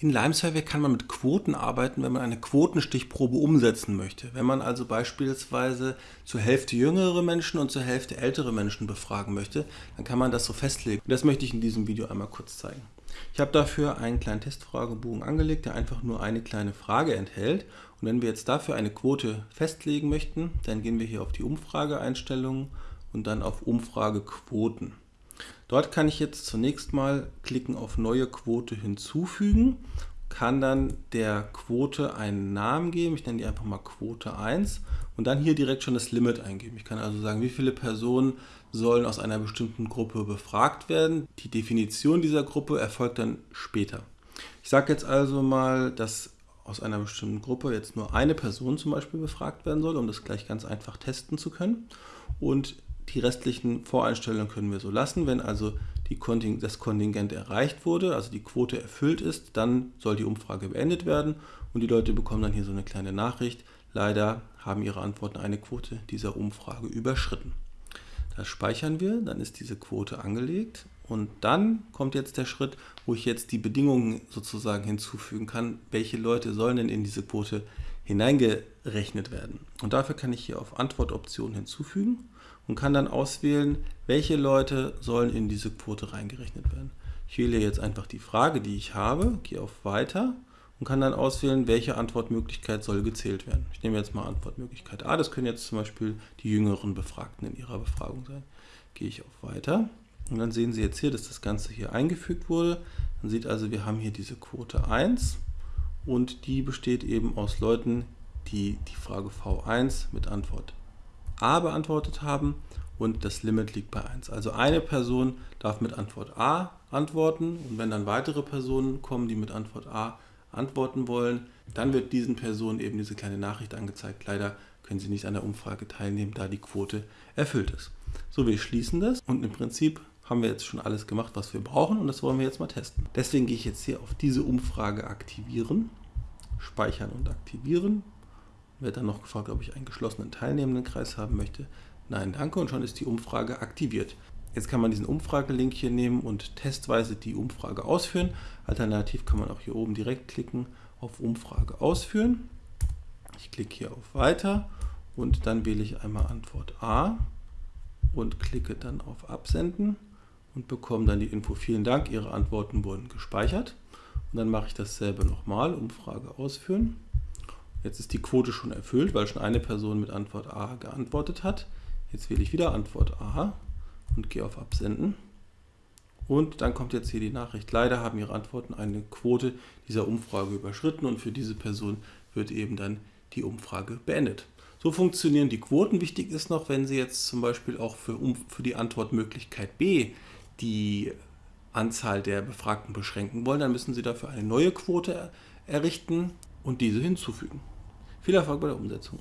In Lime Survey kann man mit Quoten arbeiten, wenn man eine Quotenstichprobe umsetzen möchte. Wenn man also beispielsweise zur Hälfte jüngere Menschen und zur Hälfte ältere Menschen befragen möchte, dann kann man das so festlegen. Das möchte ich in diesem Video einmal kurz zeigen. Ich habe dafür einen kleinen Testfragebogen angelegt, der einfach nur eine kleine Frage enthält. Und wenn wir jetzt dafür eine Quote festlegen möchten, dann gehen wir hier auf die Umfrageeinstellungen und dann auf Umfragequoten. Dort kann ich jetzt zunächst mal klicken auf neue Quote hinzufügen, kann dann der Quote einen Namen geben, ich nenne die einfach mal Quote 1 und dann hier direkt schon das Limit eingeben. Ich kann also sagen, wie viele Personen sollen aus einer bestimmten Gruppe befragt werden. Die Definition dieser Gruppe erfolgt dann später. Ich sage jetzt also mal, dass aus einer bestimmten Gruppe jetzt nur eine Person zum Beispiel befragt werden soll, um das gleich ganz einfach testen zu können. Und die restlichen Voreinstellungen können wir so lassen. Wenn also Konting das Kontingent erreicht wurde, also die Quote erfüllt ist, dann soll die Umfrage beendet werden und die Leute bekommen dann hier so eine kleine Nachricht. Leider haben ihre Antworten eine Quote dieser Umfrage überschritten. Das speichern wir, dann ist diese Quote angelegt und dann kommt jetzt der Schritt, wo ich jetzt die Bedingungen sozusagen hinzufügen kann, welche Leute sollen denn in diese Quote hineingerechnet werden. Und dafür kann ich hier auf Antwortoption hinzufügen und kann dann auswählen, welche Leute sollen in diese Quote reingerechnet werden. Ich wähle jetzt einfach die Frage, die ich habe, gehe auf Weiter und kann dann auswählen, welche Antwortmöglichkeit soll gezählt werden. Ich nehme jetzt mal Antwortmöglichkeit A, das können jetzt zum Beispiel die jüngeren Befragten in ihrer Befragung sein. Gehe ich auf Weiter und dann sehen Sie jetzt hier, dass das Ganze hier eingefügt wurde. Man sieht also, wir haben hier diese Quote 1 und die besteht eben aus Leuten, die die Frage V1 mit Antwort A beantwortet haben und das Limit liegt bei 1. Also eine Person darf mit Antwort A antworten und wenn dann weitere Personen kommen, die mit Antwort A antworten wollen, dann wird diesen Personen eben diese kleine Nachricht angezeigt. Leider können sie nicht an der Umfrage teilnehmen, da die Quote erfüllt ist. So, wir schließen das und im Prinzip haben wir jetzt schon alles gemacht, was wir brauchen und das wollen wir jetzt mal testen. Deswegen gehe ich jetzt hier auf diese Umfrage aktivieren, speichern und aktivieren wird dann noch gefragt, ob ich einen geschlossenen Teilnehmendenkreis haben möchte. Nein, danke und schon ist die Umfrage aktiviert. Jetzt kann man diesen Umfragelink hier nehmen und testweise die Umfrage ausführen. Alternativ kann man auch hier oben direkt klicken auf Umfrage ausführen. Ich klicke hier auf Weiter und dann wähle ich einmal Antwort A und klicke dann auf Absenden und bekomme dann die Info, vielen Dank, Ihre Antworten wurden gespeichert. Und dann mache ich dasselbe nochmal, Umfrage ausführen. Jetzt ist die Quote schon erfüllt, weil schon eine Person mit Antwort A geantwortet hat. Jetzt wähle ich wieder Antwort A und gehe auf Absenden. Und dann kommt jetzt hier die Nachricht, leider haben Ihre Antworten eine Quote dieser Umfrage überschritten und für diese Person wird eben dann die Umfrage beendet. So funktionieren die Quoten. Wichtig ist noch, wenn Sie jetzt zum Beispiel auch für, für die Antwortmöglichkeit B die Anzahl der Befragten beschränken wollen, dann müssen Sie dafür eine neue Quote errichten und diese hinzufügen. Viel Erfolg bei der Umsetzung.